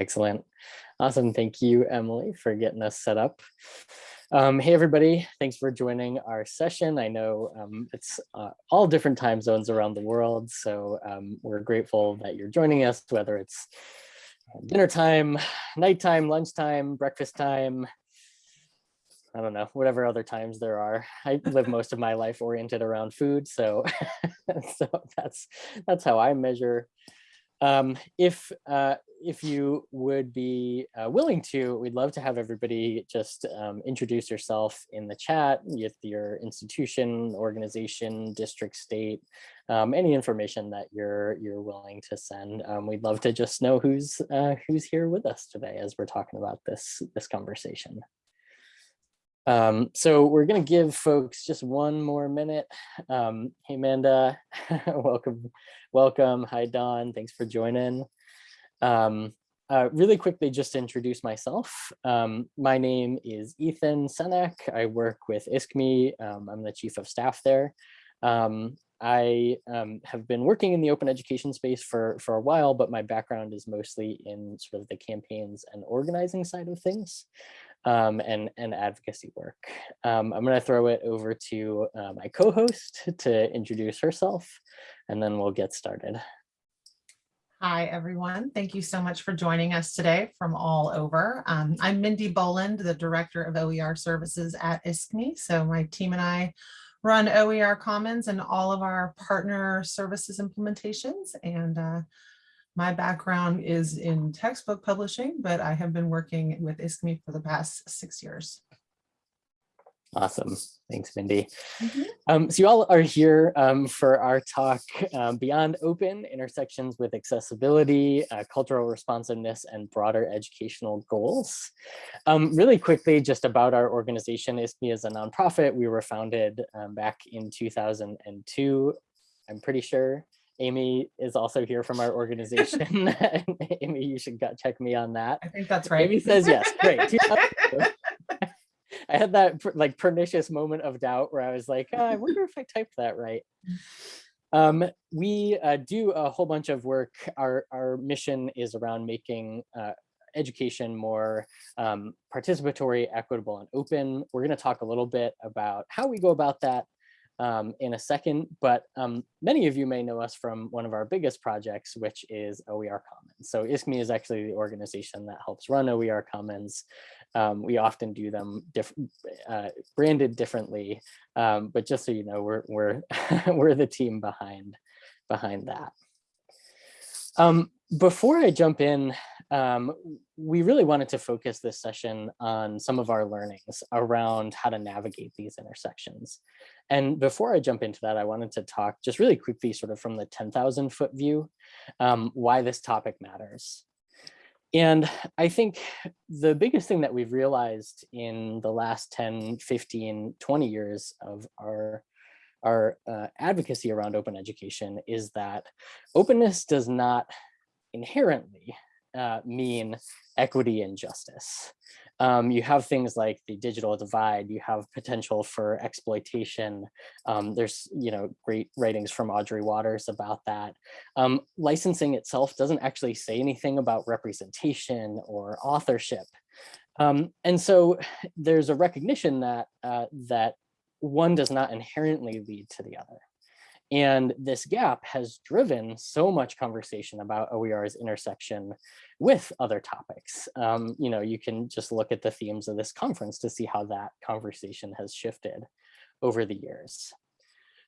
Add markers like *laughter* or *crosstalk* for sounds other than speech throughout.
Excellent. Awesome. Thank you, Emily, for getting us set up. Um, hey, everybody. Thanks for joining our session. I know um, it's uh, all different time zones around the world, so um, we're grateful that you're joining us, whether it's dinner time, nighttime, lunchtime, breakfast time, I don't know, whatever other times there are. I live *laughs* most of my life oriented around food, so *laughs* so that's that's how I measure um, if uh, if you would be uh, willing to, we'd love to have everybody just um, introduce yourself in the chat with your institution, organization, district, state, um, any information that you're you're willing to send. Um, we'd love to just know who's uh, who's here with us today as we're talking about this this conversation. Um, so we're going to give folks just one more minute. Um, hey, Amanda, *laughs* welcome, welcome. Hi, Don. Thanks for joining. Um, uh, really quickly, just to introduce myself. Um, my name is Ethan Senack. I work with ISKME. Um, I'm the chief of staff there. Um, I have been working in the open education space for, for a while, but my background is mostly in sort of the campaigns and organizing side of things um, and, and advocacy work. Um, I'm going to throw it over to uh, my co-host to introduce herself, and then we'll get started. Hi, everyone. Thank you so much for joining us today from all over. Um, I'm Mindy Boland, the Director of OER Services at ISKME. So my team and I run OER Commons and all of our partner services implementations. And uh, my background is in textbook publishing, but I have been working with ISKME for the past six years. Awesome. Thanks, Mindy. Mm Mhm. um, so you all are here um, for our talk, um, Beyond Open, Intersections with Accessibility, uh, Cultural Responsiveness, and Broader Educational Goals. Um, really quickly, just about our organization, ISKME is a nonprofit. We were founded um, back in 2002, I'm pretty sure. Amy is also here from our organization. *laughs* *laughs* Amy, you should check me on that. I think that's right. Amy says yes, great. *laughs* I had that like pernicious moment of doubt where I was like, "Ah, I wonder if I typed that right. Um, we uh, do a whole bunch of work. Our, our mission is around making uh, education more um, participatory, equitable, and open. We're going to talk a little bit about how we go about that um, in a second, but um, many of you may know us from one of our biggest projects, which is OER Commons. So ISKME is actually the organization that helps run OER Commons. Um, we often do them diff uh, branded differently, um, but just so you know, we're we're *laughs* we're the team behind behind that. Um, before I jump in, um, we really wanted to focus this session on some of our learnings around how to navigate these intersections. And before I jump into that, I wanted to talk just really quickly sort of from the 10,000 foot view, um, why this topic matters. And I think the biggest thing that we've realized in the last 10, 15, 20 years of our our uh, advocacy around open education is that openness does not inherently uh, mean equity and justice. Um, you have things like the digital divide, you have potential for exploitation. Um, there's, you know, great writings from Audrey Watters about that. Um, licensing itself doesn't actually say anything about representation or authorship. Um, and so there's a recognition that, uh, that one does not inherently lead to the other. And this gap has driven so much conversation about OER's intersection with other topics. Um, you know, you can just look at the themes of this conference to see how that conversation has shifted over the years.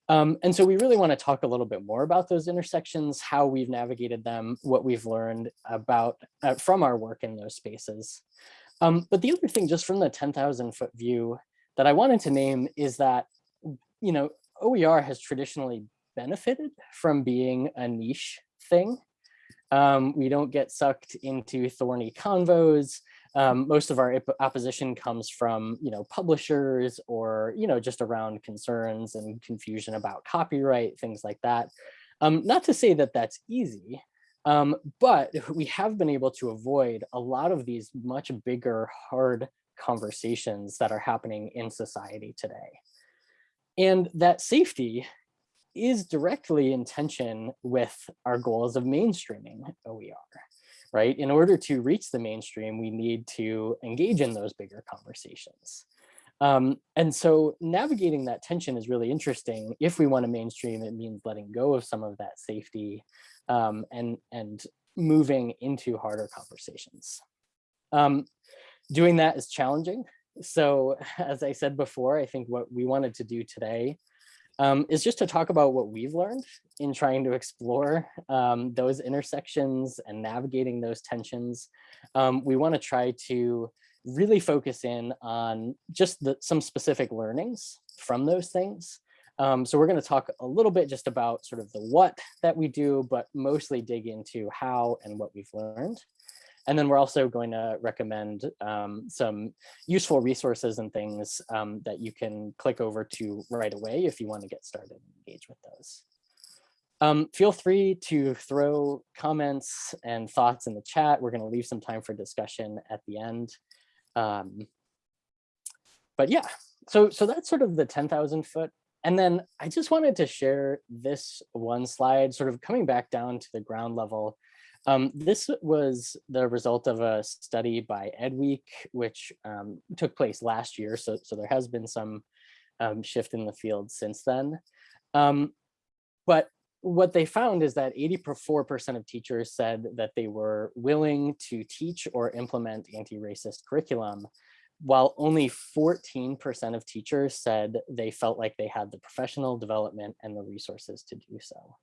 Um, and so we really want to talk a little bit more about those intersections, how we've navigated them, what we've learned about uh, from our work in those spaces. Um, but the other thing, just from the 10,000 foot view, that I wanted to name is that, you know, OER has traditionally benefited from being a niche thing. Um, we don't get sucked into thorny convos. Um, most of our opposition comes from, you know, publishers or, you know, just around concerns and confusion about copyright, things like that. Um, not to say that that's easy, um, but we have been able to avoid a lot of these much bigger, hard conversations that are happening in society today. And that safety is directly in tension with our goals of mainstreaming OER. right? In order to reach the mainstream, we need to engage in those bigger conversations. Um, and so navigating that tension is really interesting. If we want to mainstream, it means letting go of some of that safety um, and, and moving into harder conversations. Um, doing that is challenging. So *laughs* as I said before, I think what we wanted to do today um, is just to talk about what we've learned in trying to explore um, those intersections and navigating those tensions. Um, we want to try to really focus in on just the, some specific learnings from those things. Um, so we're going to talk a little bit just about sort of the what that we do, but mostly dig into how and what we've learned. And then we're also going to recommend um, some useful resources and things um, that you can click over to right away if you want to get started and engage with those. Um, feel free to throw comments and thoughts in the chat. We're going to leave some time for discussion at the end. Um, but yeah, so so that's sort of the 10,000 foot. And then I just wanted to share this one slide, sort of coming back down to the ground level. Um, this was the result of a study by EdWeek, which um, took place last year. So, so there has been some um, shift in the field since then. Um, but what they found is that 84% of teachers said that they were willing to teach or implement anti-racist curriculum, while only 14% of teachers said they felt like they had the professional development and the resources to do so.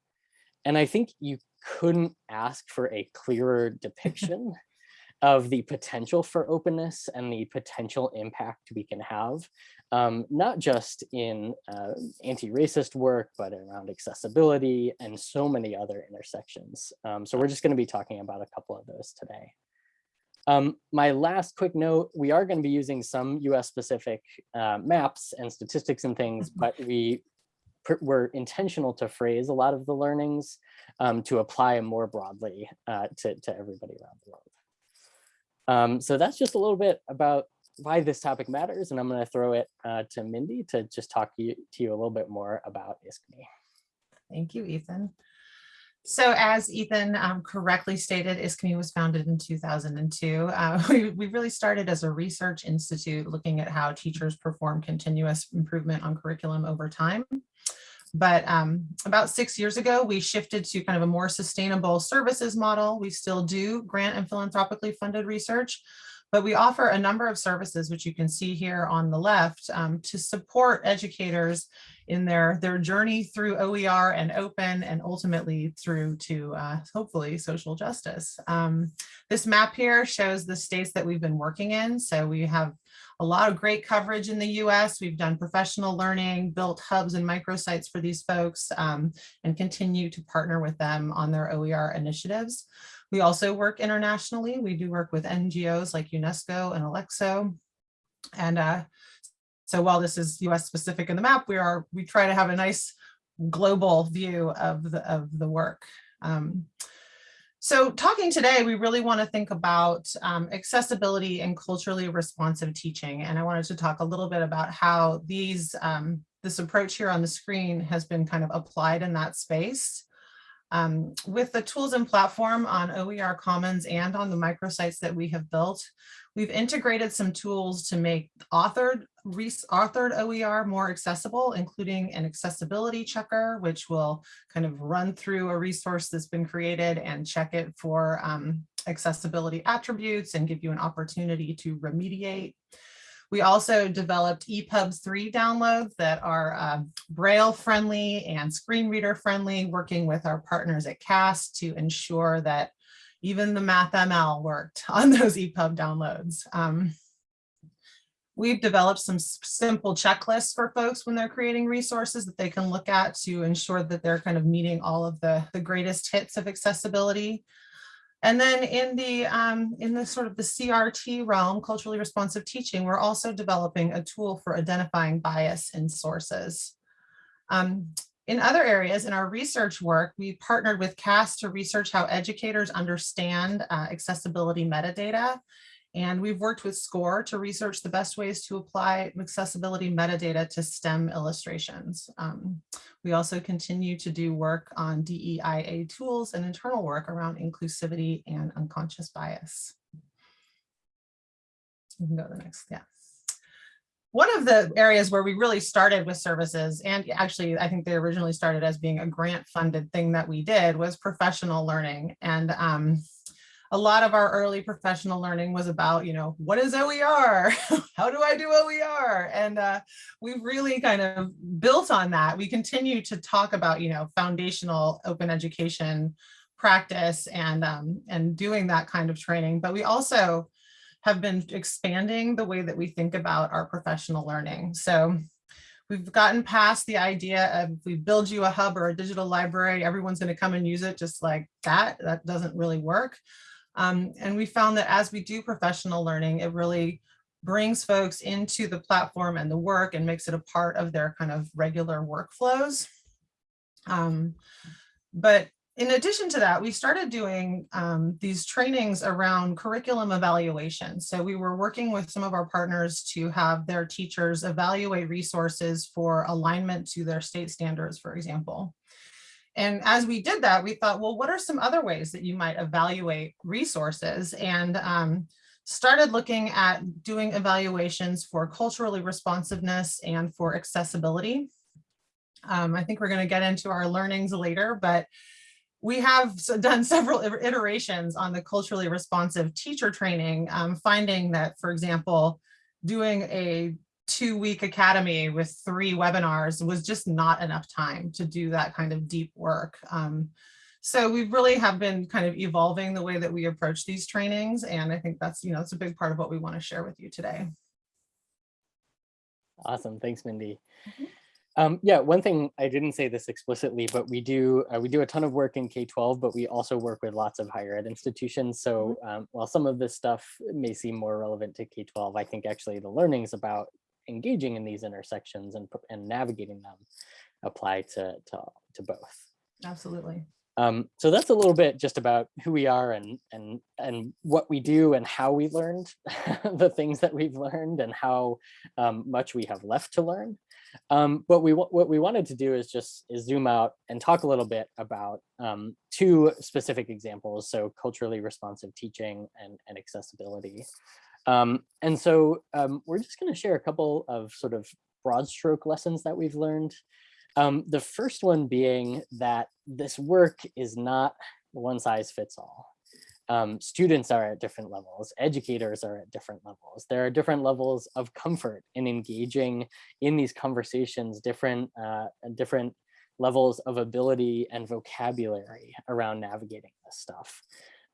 And I think you couldn't ask for a clearer depiction *laughs* of the potential for openness and the potential impact we can have, um, not just in uh, anti-racist work, but around accessibility and so many other intersections. Um, so we're just going to be talking about a couple of those today. Um, my last quick note, we are going to be using some US specific uh, maps and statistics and things, *laughs* but we were intentional to phrase a lot of the learnings um, to apply more broadly uh, to, to everybody around the world. Um, so that's just a little bit about why this topic matters. And I'm going to throw it uh, to Mindy to just talk to you, to you a little bit more about ISKME. Thank you, Ethan. So as Ethan um, correctly stated, ISKME was founded in 2002. Uh, *laughs* we, we really started as a research institute looking at how teachers perform continuous improvement on curriculum over time. But um, about six years ago, we shifted to kind of a more sustainable services model. We still do grant and philanthropically funded research, but we offer a number of services, which you can see here on the left, um, to support educators in their, their journey through OER and open and ultimately through to uh, hopefully social justice. Um, this map here shows the states that we've been working in. So we have a lot of great coverage in the US. We've done professional learning, built hubs and microsites for these folks, um, and continue to partner with them on their OER initiatives. We also work internationally. We do work with NGOs like UNESCO and ALECSO. And uh, so while this is US specific in the map, we are we try to have a nice global view of the, of the work. Um, so talking today, we really want to think about um, accessibility and culturally responsive teaching. And I wanted to talk a little bit about how these um, this approach here on the screen has been kind of applied in that space. Um, with the tools and platform on OER Commons and on the microsites that we have built, we've integrated some tools to make authored, authored OER more accessible, including an accessibility checker, which will kind of run through a resource that's been created and check it for um, accessibility attributes and give you an opportunity to remediate. We also developed EPUB 3 downloads that are uh, Braille friendly and screen reader friendly, working with our partners at CAST to ensure that even the MathML worked *laughs* on those EPUB downloads. Um, we've developed some simple checklists for folks when they're creating resources that they can look at to ensure that they're kind of meeting all of the, the greatest hits of accessibility. And then in the um, in the sort of the CRT realm, culturally responsive teaching, we're also developing a tool for identifying bias in sources. Um, in other areas, in our research work, we partnered with CAST to research how educators understand uh, accessibility metadata And we've worked with SCORE to research the best ways to apply accessibility metadata to STEM illustrations. Um, we also continue to do work on DEIA tools and internal work around inclusivity and unconscious bias. You can go to the next, yeah. One of the areas where we really started with services, and actually I think they originally started as being a grant funded thing that we did was professional learning. And um, a lot of our early professional learning was about, you know, what is OER? *laughs* How do I do OER? And uh, we've really kind of built on that. We continue to talk about, you know, foundational open education practice and, um, and doing that kind of training. But we also have been expanding the way that we think about our professional learning. So we've gotten past the idea of if we build you a hub or a digital library, everyone's going to come and use it just like that. That doesn't really work. Um, and we found that as we do professional learning, it really brings folks into the platform and the work and makes it a part of their kind of regular workflows. Um, but in addition to that, we started doing um, these trainings around curriculum evaluation. So we were working with some of our partners to have their teachers evaluate resources for alignment to their state standards, for example. And as we did that, we thought, well, what are some other ways that you might evaluate resources? And um, started looking at doing evaluations for culturally responsiveness and for accessibility. Um, I think we're going to get into our learnings later, but we have done *laughs* several iterations on the culturally responsive teacher training, um, finding that, for example, doing a two week academy with three webinars was just not enough time to do that kind of deep work. Um, so we really have been kind of evolving the way that we approach these trainings. And I think that's, you know, it's a big part of what we want to share with you today. Awesome. Thanks, Mindy. Mm -hmm. Um, yeah, one thing I didn't say this explicitly, but we do uh, we do a ton of work in K-12, but we also work with lots of higher ed institutions. So mm-hmm. um, while some of this stuff may seem more relevant to K-12, I think actually the learnings about engaging in these intersections and, and navigating them apply to, to, to both. Absolutely. Um, so that's a little bit just about who we are and and and what we do and how we learned *laughs* the things that we've learned and how um, much we have left to learn. Um, but we what we wanted to do is just is zoom out and talk a little bit about um, two specific examples. So culturally responsive teaching and, and accessibility. Um, and so um, we're just going to share a couple of sort of broad stroke lessons that we've learned. Um, the first one being that this work is not one size fits all. Um, students are at different levels, educators are at different levels. There are different levels of comfort in engaging in these conversations, different, uh, different levels of ability and vocabulary around navigating this stuff.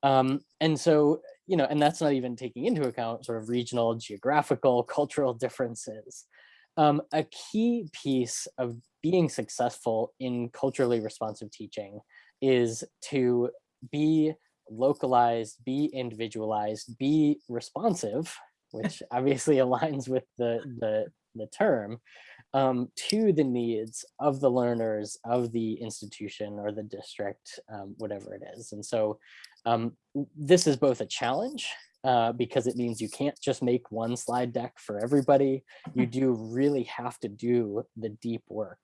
Um, and so, you know, and that's not even taking into account sort of regional, geographical, *laughs* cultural differences. Um, a key piece of being successful in culturally responsive teaching is to be localized, be individualized, be responsive, which *laughs* obviously aligns with the, the, the term, um, to the needs of the learners of the institution or the district, um, whatever it is. And so um, this is both a challenge uh, because it means you can't just make one slide deck for everybody. You *laughs* do really have to do the deep work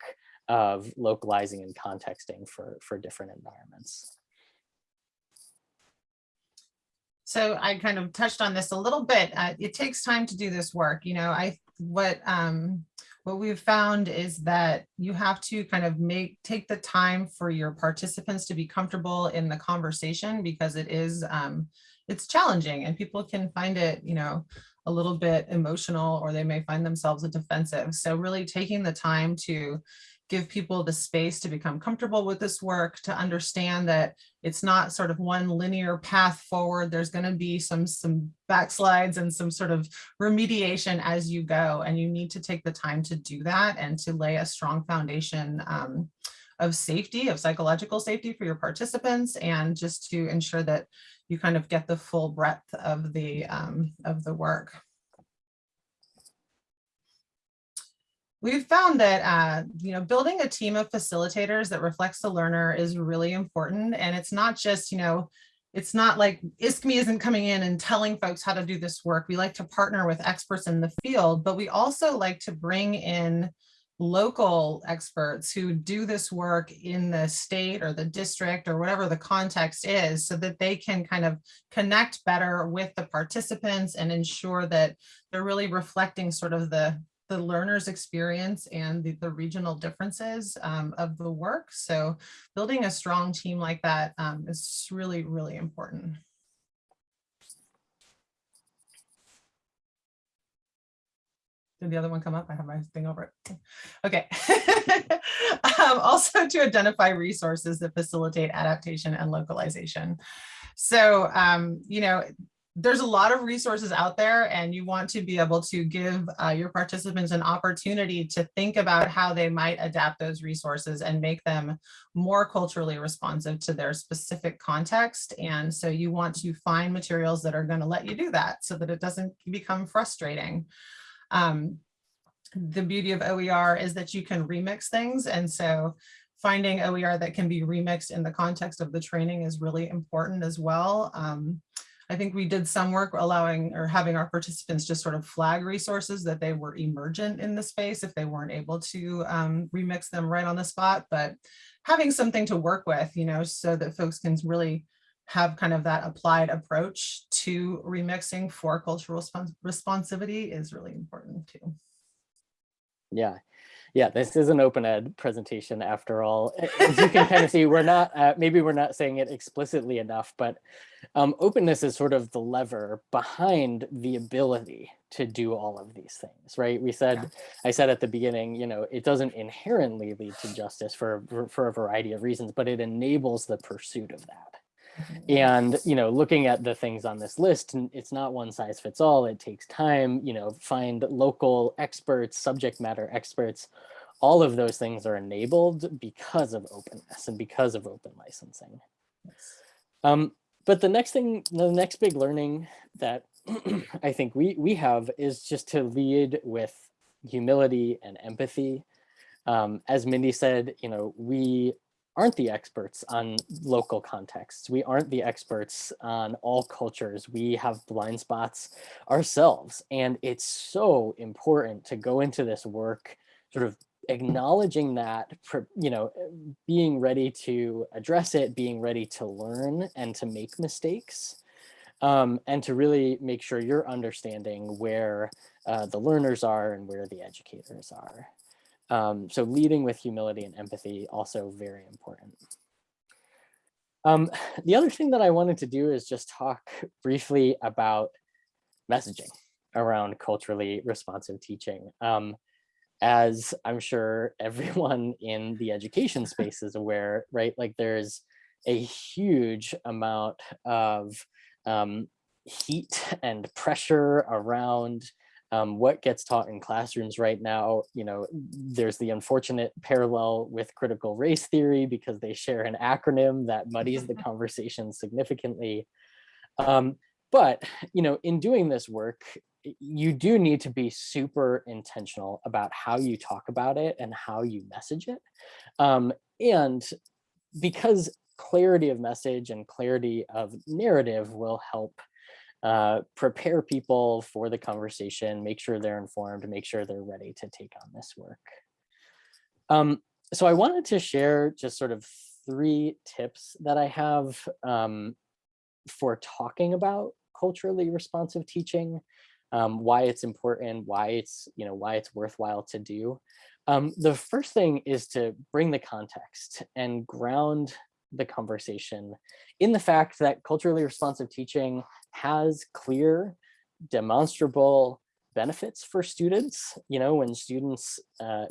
of localizing and contexting for, for different environments. So I kind of touched on this a little bit. Uh, it takes time to do this work. You know, I what um, what we've found is that you have to kind of make take the time for your participants to be comfortable in the conversation because it is um, it's challenging and people can find it, you know, a little bit emotional or they may find themselves defensive. So really taking the time to give people the space to become comfortable with this work, to understand that it's not sort of one linear path forward. There's going to be some, some backslides and some sort of remediation as you go. And you need to take the time to do that and to lay a strong foundation um, of safety, of psychological safety for your participants, and just to ensure that you kind of get the full breadth of the, um, of the work. We've found that, uh, you know, building a team of facilitators that reflects the learner is really important. And it's not just, you know, it's not like ISKME isn't coming in and telling folks how to do this work. We like to partner with experts in the field, but we also like to bring in local experts who do this work in the state or the district or whatever the context is so that they can kind of connect better with the participants and ensure that they're really reflecting sort of the the learner's experience and the, the regional differences um, of the work. So building a strong team like that um, is really, really important. Did the other one come up? I have my thing over it. Okay. *laughs* um, also to identify resources that facilitate adaptation and localization. So, um, you know, there's a lot of resources out there and you want to be able to give uh, your participants an opportunity to think about how they might adapt those resources and make them more culturally responsive to their specific context. And so you want to find materials that are going to let you do that so that it doesn't become frustrating. Um, the beauty of OER is that you can remix things. And so finding OER that can be remixed in the context of the training is really important as well. Um, I think we did some work allowing or having our participants just sort of flag resources that they were emergent in the space if they weren't able to um, remix them right on the spot, but having something to work with, you know, so that folks can really have kind of that applied approach to remixing for cultural responsivity is really important too. Yeah, yeah, this is an open ed presentation after all. As you can kind of see, we're not, uh, maybe we're not saying it explicitly enough, but um, openness is sort of the lever behind the ability to do all of these things, right? We said, yeah. I said at the beginning, you know, it doesn't inherently lead to justice for, for a variety of reasons, but it enables the pursuit of that. Mm-hmm. And, you know, looking at the things on this list, it's not one size fits all. It takes time, you know, find local experts, subject matter experts. All of those things are enabled because of openness and because of open licensing. Um, but the next thing, the next big learning that *clears throat* I think we, we have is just to lead with humility and empathy. Um, as Mindy said, you know, we aren't the experts on local contexts. We aren't the experts on all cultures. We have blind spots ourselves. And it's so important to go into this work sort of acknowledging that, you know, being ready to address it, being ready to learn and to make mistakes. Um, and to really make sure you're understanding where uh, the learners are and where the educators are. Um, so leading with humility and empathy, also very important. Um, the other thing that I wanted to do is just talk *laughs* briefly about messaging around culturally responsive teaching. Um, as I'm sure *laughs* everyone in the education space is aware, right? Like there's a huge amount of um, heat and pressure around um, what gets taught in classrooms right now, you know, there's the unfortunate parallel with critical race theory because they share an acronym that muddies the *laughs* conversation significantly. Um, but, you know, in doing this work, you do need to be super intentional about how you talk about it and how you message it. Um, and because clarity of message and clarity of narrative will help uh, prepare people for the conversation, make sure they're informed, make sure they're ready to take on this work. Um, so I wanted to share just sort of three tips that I have um, for talking about culturally responsive teaching, um, why it's important, why it's, you know, why it's worthwhile to do. Um, the first thing is to bring the context and ground the conversation in the fact that culturally responsive teaching has clear, demonstrable benefits for students. You know, when students, uh,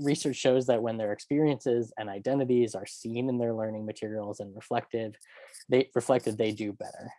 research shows that when their experiences and identities are seen in their learning materials and reflected, they reflected, they do better.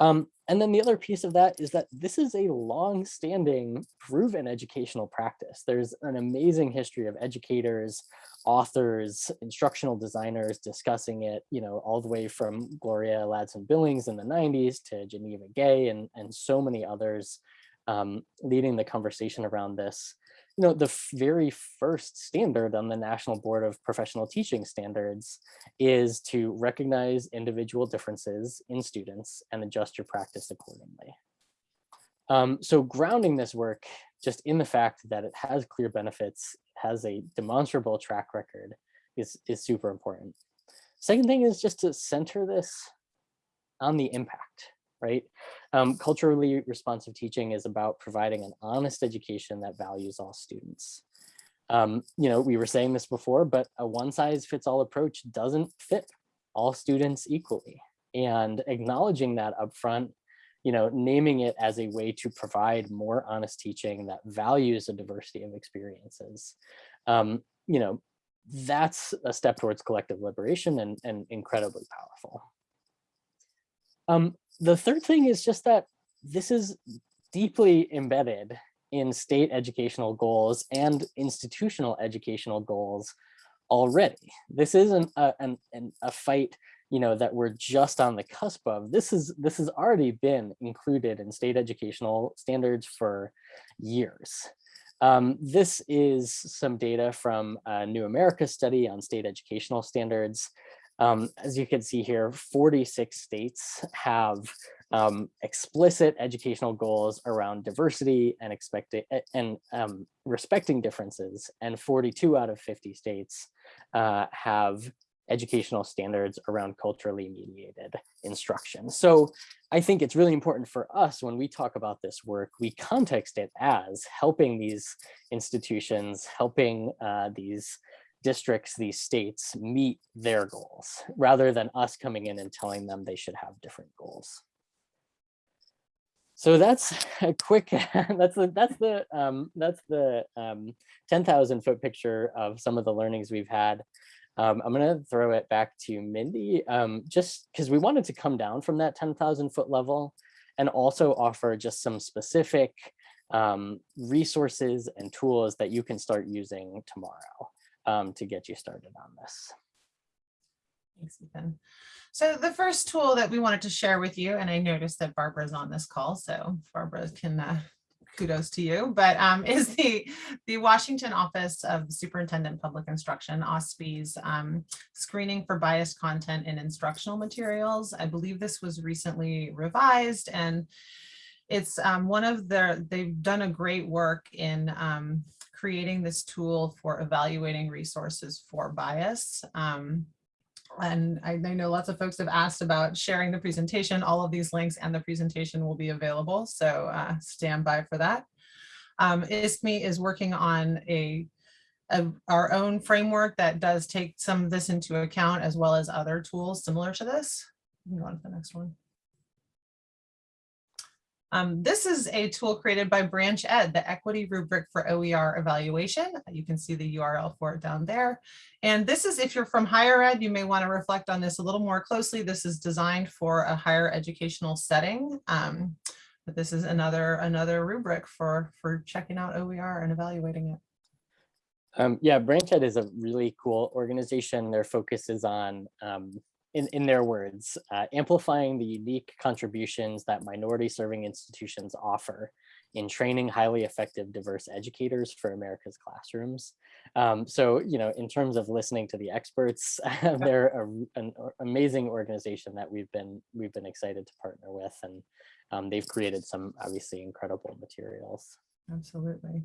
Um, and then the other piece of that is that this is a long-standing proven educational practice. There's an amazing history of educators, authors, instructional designers discussing it, you know, all the way from Gloria Ladson Billings in the 90s to Geneva Gay and, and so many others um, leading the conversation around this. You know, the very first standard on the National Board of Professional Teaching Standards is to recognize individual differences in students and adjust your practice accordingly. Um, so grounding this work just in the fact that it has clear benefits, has a demonstrable track record is, is super important. Second thing is just to center this on the impact, right? Um, culturally responsive teaching is about providing an honest education that values all students. Um, you know, we were saying this before, but a one size fits all approach doesn't fit all students equally. And acknowledging that upfront, you know, naming it as a way to provide more honest teaching that values a diversity of experiences, um, you know, that's a step towards collective liberation and, and incredibly powerful. Um, the third thing is just that this is deeply embedded in state educational goals and institutional educational goals already. This isn't a, an, an, a fight you know that we're just on the cusp of. This is this has already been included in state educational standards for years. Um, this is some data from a new america study on state educational standards um, as you can see here 46 states have um, explicit educational goals around diversity and expecting and um, respecting differences and 42 out of 50 states uh, have educational standards around culturally mediated instruction. So I think it's really important for us when we talk about this work, we context it as helping these institutions, helping uh, these districts, these states meet their goals, rather than us coming in and telling them they should have different goals. So that's *laughs* a quick, *laughs* that's the, that's the, um, that's the um, 10,000 foot picture of some of the learnings we've had. Um, I'm going to throw it back to Mindy, um, just because we wanted to come down from that 10,000 foot level and also offer just some specific um, resources and tools that you can start using tomorrow um, to get you started on this. Thanks, Ethan. So the first tool that we wanted to share with you, and I noticed that Barbara's on this call, so Barbara can uh, kudos to you, but um, *laughs* is the, the Washington Office of Superintendent Public Instruction, OSPI's um, screening for biased content in instructional materials. I believe this was recently revised and it's um, one of their, they've done a great work in um, creating this tool for evaluating resources for bias. Um, and I, I, know lots of folks have asked about sharing the presentation. All of these links and the presentation will be available, so uh, stand by for that. Um, ISKME is working on a, a, our own framework that does take some of this into account as well as other tools similar to this. Go on to the next one. Um, this is a tool created by BranchED, the equity rubric for OER evaluation. You can see the URL for it down there. And this is if you're from higher ed, you may want to reflect on this a little more closely. This is designed for a higher educational setting. Um, but this is another another rubric for, for checking out OER and evaluating it. Um, yeah, BranchED is a really cool organization. Their focus is on um, in, in their words, uh, amplifying the unique contributions that minority serving institutions offer in training highly effective diverse educators for America's classrooms. Um, so, you know, in terms of listening to the experts, *laughs* they're a, an amazing organization that we've been we've been excited to partner with, and um, they've created some obviously incredible materials. Absolutely.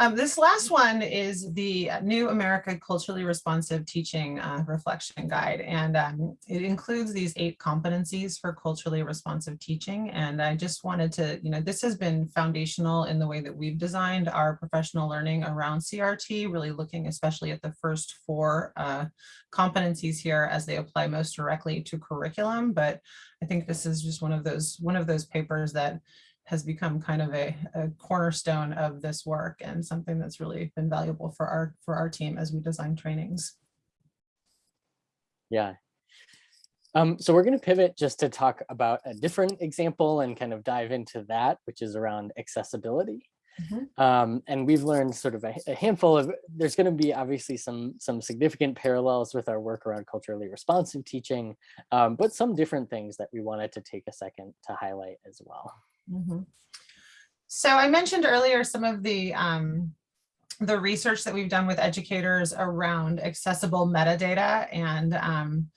Um, this last one is the New America Culturally Responsive Teaching uh, Reflection Guide, and um, it includes these eight competencies for culturally responsive teaching. And I just wanted to, you know, this has been foundational in the way that we've designed our professional learning around CRT, really looking especially at the first four uh, competencies here as they apply most directly to curriculum. But I think this is just one of those one of those papers that has become kind of a, a, cornerstone of this work and something that's really been valuable for our for our team as we design trainings. Yeah. Um, so we're going to pivot just to talk about a different example and kind of dive into that, which is around accessibility. Mm -hmm. um, and we've learned sort of a, a handful of, there's going to be obviously some, some significant parallels with our work around culturally responsive teaching, um, but some different things that we wanted to take a second to highlight as well. Mm -hmm. So I mentioned earlier some of the um, the research that we've done with educators around accessible metadata and um,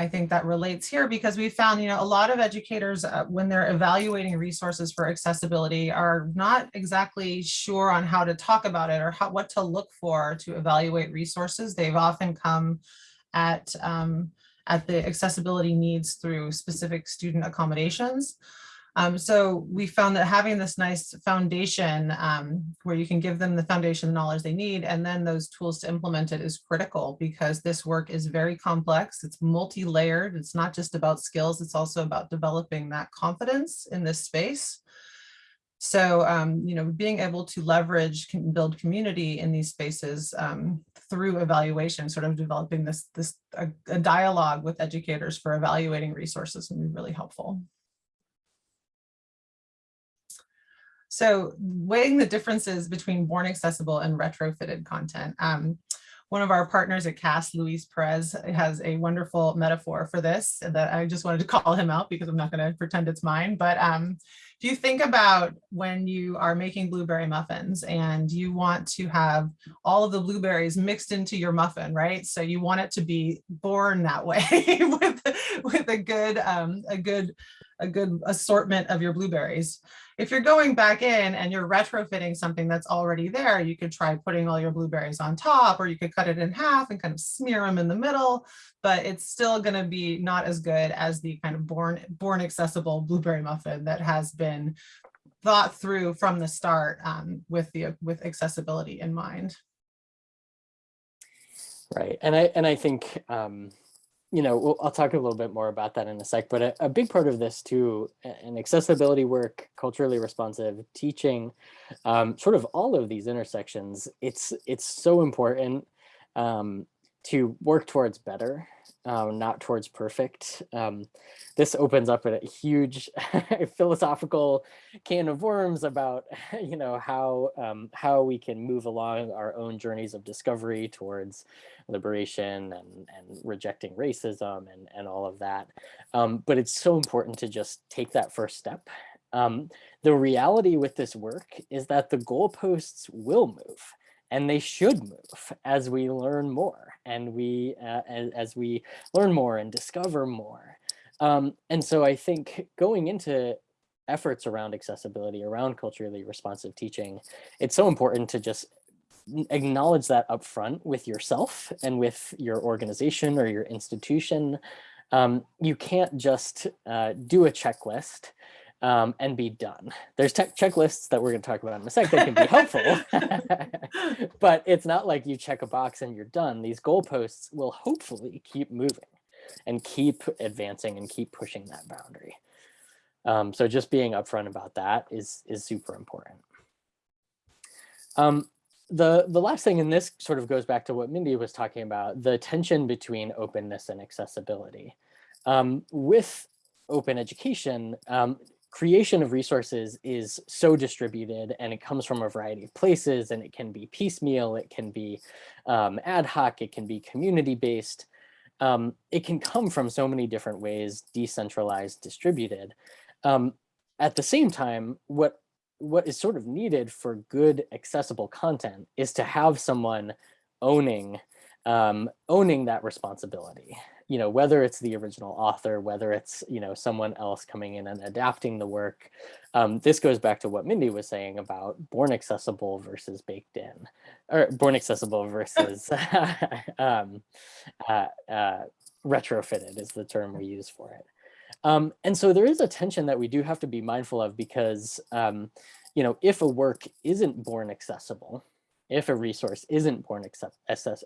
I think that relates here because we found, you know, a lot of educators uh, when they're evaluating resources for accessibility are not exactly sure on how to talk about it or how, what to look for to evaluate resources. They've often come at um, at the accessibility needs through specific student accommodations. Um, so we found that having this nice foundation um, where you can give them the foundation knowledge they need and then those tools to implement it is critical because this work is very complex. It's multi-layered. It's not just about skills. It's also about developing that confidence in this space. So, um, you know, being able to leverage, can build community in these spaces um, through evaluation, sort of developing this, this a, a dialogue with educators for evaluating resources can be really helpful. So weighing the differences between born accessible and retrofitted content. Um, one of our partners at CAST, Luis Perez, has a wonderful metaphor for this that I just wanted to *laughs* call him out because I'm not going to pretend it's mine. But um, if you think about when you are making blueberry muffins and you want to have all of the blueberries mixed into your muffin, right? So you want it to be born that way *laughs* with, with a good, um, a good, a good assortment of your blueberries. If you're going back in and you're retrofitting something that's already there, you could try putting all your blueberries on top, or you could cut it in half and kind of smear them in the middle, but it's still going to be not as good as the kind of born, born accessible blueberry muffin that has been thought through from the start um, with the with accessibility in mind. Right, and I and I think um, you know, I'll talk a little bit more about that in a sec, but a, a big part of this too, and accessibility work, culturally responsive teaching, um, sort of all of these intersections, it's, it's so important um, to work towards better, um, not towards perfect. Um, this opens up a huge *laughs* philosophical can of worms about, *laughs* you know, how um, how we can move along our own journeys of discovery towards liberation and, and rejecting racism and, and all of that. Um, but it's so important to just take that first step. Um, the reality with this work is that the goalposts will move and they should move as we learn more and we uh, as, as, we learn more and discover more. Um, and so I think going into efforts around accessibility, around culturally responsive teaching, it's so important to just acknowledge that upfront with yourself and with your organization or your institution. Um, you can't just uh, do a checklist um, and be done. There's checklists that we're going to talk about in a sec that can be helpful, *laughs* *laughs* but it's not like you check a box and you're done. These goalposts will hopefully keep moving and keep advancing and keep pushing that boundary. Um, so just being upfront about that is, is super important. Um, the, the last thing, and this sort of goes back to what Mindy was talking about, the tension between openness and accessibility. Um, with open education, um, creation of resources is so distributed and it comes from a variety of places and it can be piecemeal, it can be um, ad hoc, it can be community based. Um, it can come from so many different ways, decentralized, distributed. Um, at the same time, what what is sort of needed for good accessible content is to have someone owning um, owning that responsibility you know, whether it's the original author, whether it's, you know, someone else coming in and adapting the work. Um, this goes back to what Mindy was saying about born accessible versus baked in, or born accessible versus *laughs* *laughs* um, uh, uh, retrofitted is the term we use for it. Um, and so there is a tension that we do have to be mindful of because, um, you know, if a work isn't born accessible, if a resource isn't born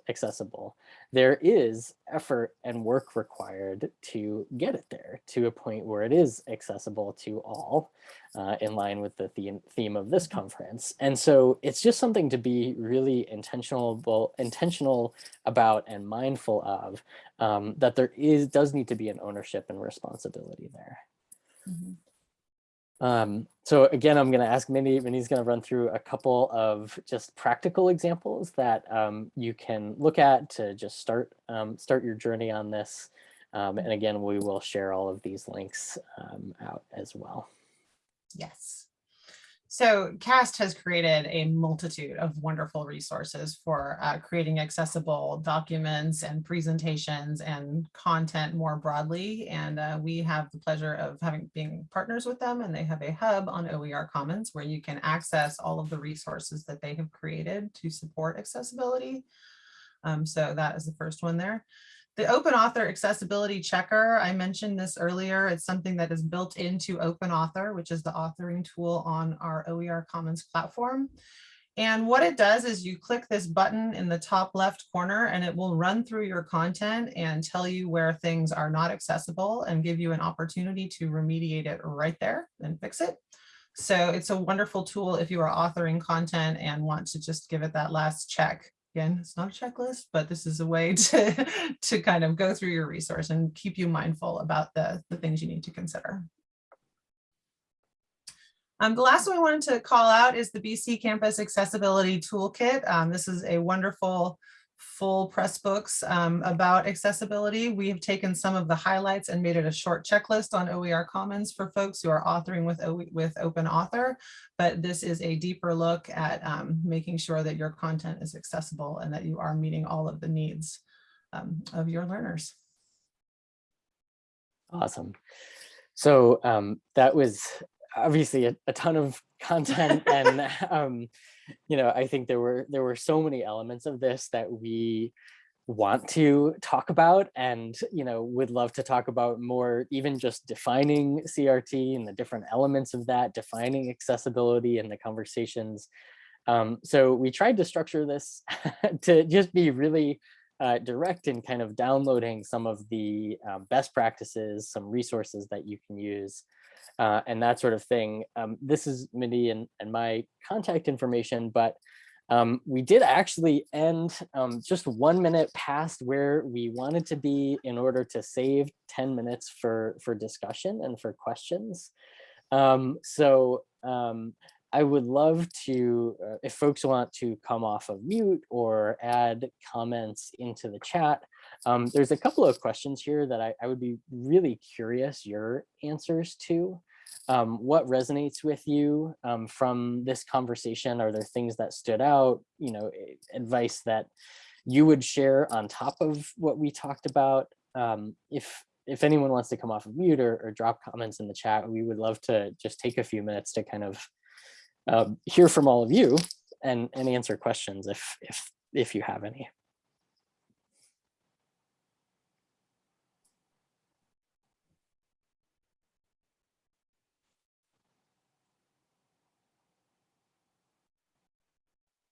accessible, there is effort and work required to get it there to a point where it is accessible to all uh, in line with the theme, theme of this conference. And so it's just something to be really intentional, intentional about and mindful of um, that there is does need to be an ownership and responsibility there. Mm -hmm. Um, so again, I'm going to ask Mindy, Mindy's going to run through a couple of just practical examples that um, you can look at to just start um, start your journey on this. Um, and again, we will share all of these links um, out as well. Yes. So CAST has created a multitude of wonderful resources for uh, creating accessible documents and presentations and content more broadly. And uh, we have the pleasure of having being partners with them and they have a hub on OER Commons where you can access all of the resources that they have created to support accessibility. Um, so that is the first one there. The open author accessibility checker, I mentioned this earlier, it's something that is built into open author, which is the authoring tool on our OER Commons platform. And what it does is you click this button in the top left corner and it will run through your content and tell you where things are not accessible and give you an opportunity to remediate it right there and fix it. So it's a wonderful tool if you are authoring content and want to just give it that last check again, it's not a checklist, but this is a way *laughs* to, to kind of go through your resource and keep you mindful about the, the things you need to consider. Um, the last one I wanted to call out is the BC Campus Accessibility Toolkit. Um, this is a wonderful full Pressbooks um, about accessibility. We have taken some of the highlights and made it a short checklist on OER Commons for folks who are authoring with, with Open Author, but this is a deeper look at um, making sure that your content is accessible and that you are meeting all of the needs um, of your learners. Awesome. So um, that was obviously a, a ton of *laughs* content and um, you know, I think there were there were so many elements of this that we want to talk about and you know would love to talk about more even just defining CRT and the different elements of that defining accessibility and the conversations. Um, so we tried to structure this *laughs* to just be really uh, direct in kind of downloading some of the um, best practices some resources that you can use uh, and that sort of thing. Um, this is Mindy and, and my contact information, but um, we did actually end um, just one minute past where we wanted to be in order to save 10 minutes for, for discussion and for questions. Um, so um, I would love to, uh, if folks want to come off of mute or add comments into the chat, um, there's a couple of questions here that I, I would be really curious your answers to. Um, what resonates with you um, from this conversation? Are there things that stood out, you know, advice that you would share on top of what we talked about? Um, if if anyone wants to come off of mute or, or, drop comments in the chat, we would love to just take a few minutes to kind of um, hear from all of you and, and answer questions if, if, if you have any.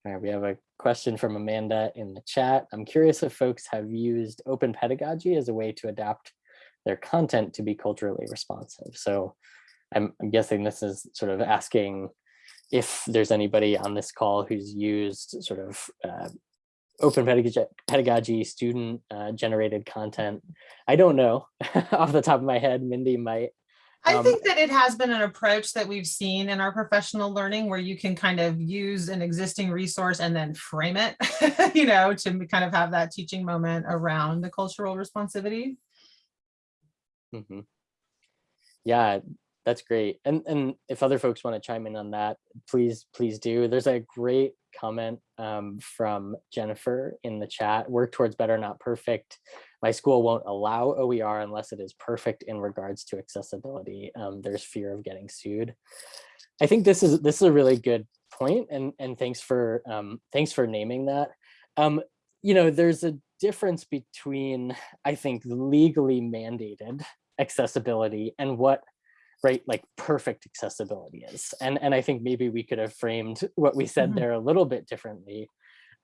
All right, we have a question from Amanda in the chat. I'm curious if folks have used open pedagogy as a way to adapt their content to be culturally responsive. So I'm, I'm guessing this is sort of asking if there's anybody on this call who's used sort of uh, open pedagogy, pedagogy student uh, generated content. I don't know *laughs* off the top of my head, Mindy might. I um, think that it has been an approach that we've seen in our professional learning where you can kind of use an existing resource and then frame it, *laughs* you know, to kind of have that teaching moment around the cultural responsivity. Mm -hmm. Yeah, that's great. And and if other folks want to chime in on that, please, please do. There's a great comment um, from Jennifer in the chat, work towards better, not perfect. My school won't allow OER unless it is perfect in regards to accessibility. Um, there's fear of getting sued. I think this is this is a really good point, and and thanks for um, thanks for naming that. Um, you know, there's a difference between I think legally mandated accessibility and what right like perfect accessibility is and and i think maybe we could have framed what we said mm -hmm. there a little bit differently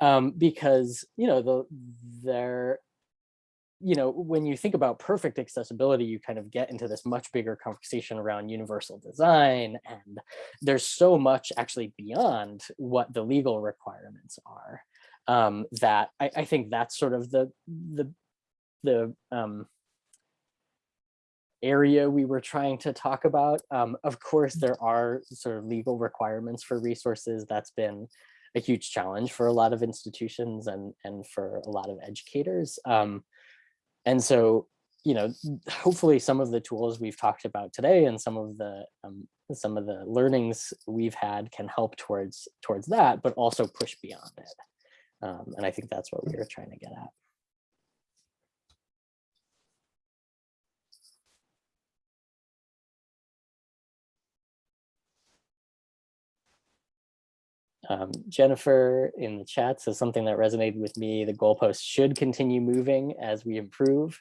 um because you know the there you know when you think about perfect accessibility you kind of get into this much bigger conversation around universal design and there's so much actually beyond what the legal requirements are um that i i think that's sort of the the the um area we were trying to talk about. Um, of course, mm. there are sort of legal requirements for resources. That's been a huge challenge for a lot of institutions and, and for a lot of educators. Um, and so, you know, hopefully some of the tools we've talked about today and some of the um, some of the learnings we've had can help towards towards that, but also push beyond it. Um, and I think that's what we were trying to get at. Um, Jennifer in the chat says something that resonated with me. The goalposts should continue moving as we improve.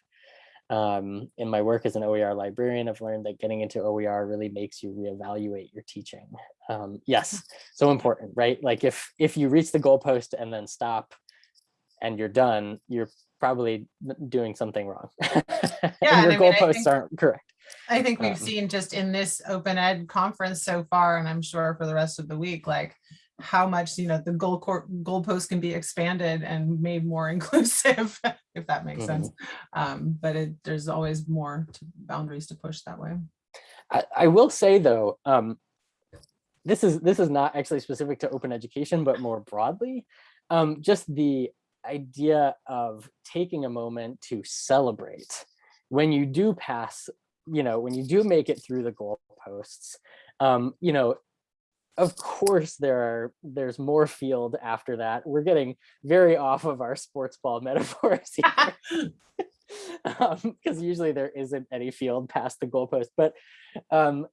Um, in my work as an OER librarian, I've learned that getting into OER really makes you reevaluate your teaching. Um, yes, *laughs* so important, right? Like if if you reach the goalpost and then stop and you're done, you're probably doing something wrong. *laughs* Yeah, and your I mean, goalposts think- aren't correct. I think we've Um, seen just in this open ed conference so far, and I'm sure for the rest of the week, like how much, you know, the goal court goalpost can be expanded and made more *laughs* inclusive, if that makes sense. Um, but it, there's always more to- boundaries to push that way. I, I will say though, um, this is this is not actually specific to open education, but more broadly, um, just the idea of taking a moment to celebrate when you do pass, you know, when you do make it through the goalposts, um, you know, of course there are there's more field after that. We're getting very off of our sports ball *laughs* metaphors here *laughs* *laughs* because usually there isn't any field past the goalpost. But um,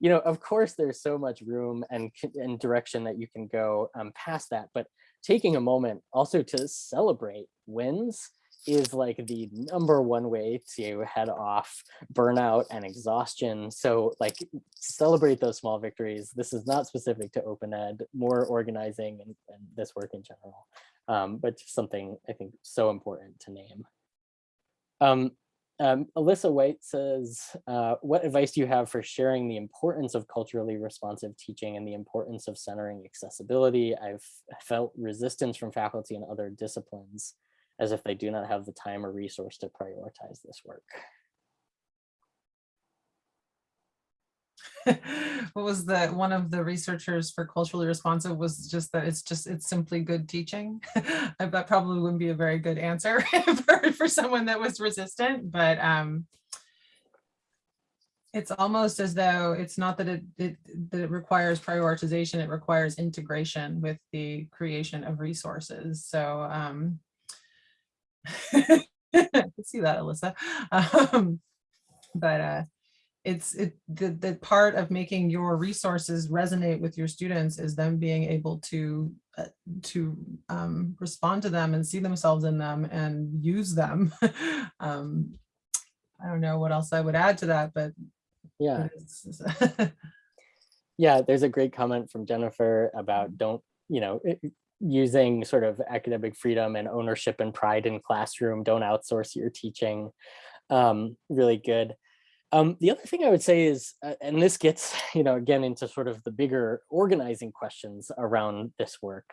you know, of course, there's so much room and and direction that you can go um, past that. But taking a moment also to celebrate wins is like the number one way to head off burnout and exhaustion. So like celebrate those small victories. This is not specific to open ed, more organizing and, and this work in general, um, but just something I think so important to name. Um, um, Alyssa White says, uh, what advice do you have for sharing the importance of culturally responsive teaching and the importance of centering accessibility? I've felt resistance from faculty and other disciplines as if they do not have the time or resource to prioritize this work. *laughs* What was the, one of the researchers for culturally responsive was just that it's just, it's simply good teaching. *laughs* That probably wouldn't be a very good answer *laughs* for, for someone that was resistant, but um, it's almost as though it's not that it, it, that it requires prioritization, it requires integration with the creation of resources. So um, *laughs* I can see that, Alyssa. Um, But uh, it's it the, the part of making your resources resonate with your students is them being able to uh, to um, respond to them and see themselves in them and use them. *laughs* um, I don't know what else I would add to that, but Yeah, *laughs* yeah, there's a great comment from Jennifer about don't, you know, i- i- using sort of academic freedom and ownership and pride in classroom, don't outsource your teaching. Um, really good. Um, the other thing I would say is, uh, and this gets, *laughs* you know, again into sort of the bigger organizing questions around this work.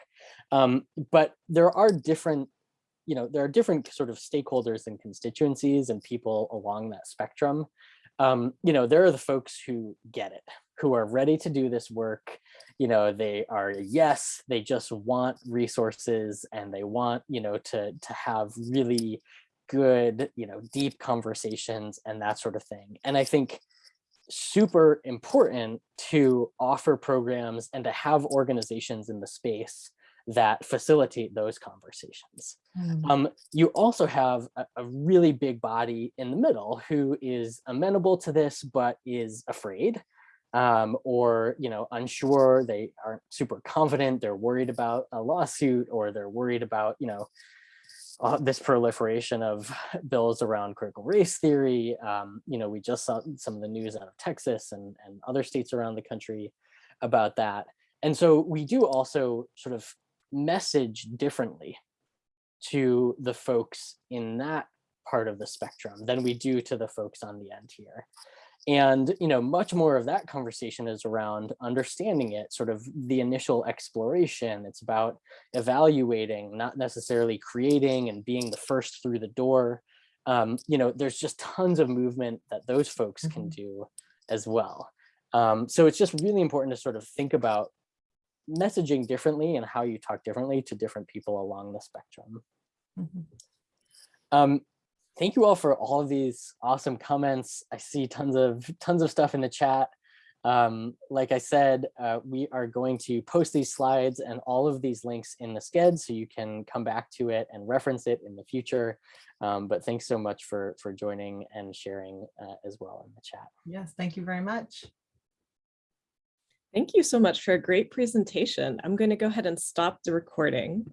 Um, but there are different, you know, there are different sort of stakeholders and constituencies and people along that spectrum. Um, you know, there are the folks who get it, who are ready to do this work. You know, they are, yes, they just want resources and they want, you know, to, to have really good, you know, deep conversations and that sort of thing. And I think super important to offer programs and to have organizations in the space that facilitate those conversations. Mm, Um, you also have a, a really big body in the middle who is amenable to this, but is afraid um, or, you know, unsure. They aren't super confident. They're worried about a lawsuit or they're worried about, you know, uh, this proliferation of *laughs* bills around critical race theory. Um, you know, we just saw some of the news out of Texas and, and other states around the country about that. And so we do also sort of message differently to the folks in that part of the spectrum than we do to the folks on the end here. And, you know, much more of that conversation is around understanding it, sort of the initial exploration. It's about evaluating, not necessarily creating and being the first through the door. Um, you know, there's just tons of movement that those folks can do as well. Um, so it's just really important to sort of think about messaging differently and how you talk differently to different people along the spectrum. mhm. Um, thank you all for all of these awesome comments. I see tons of tons of stuff in the chat. Um, like I said, uh, we are going to post these slides and all of these links in the Sched so you can come back to it and reference it in the future. Um, but thanks so much for, for joining and sharing uh, as well in the chat. Yes, thank you very much. Thank you so much for a great presentation. I'm going to go ahead and stop the recording.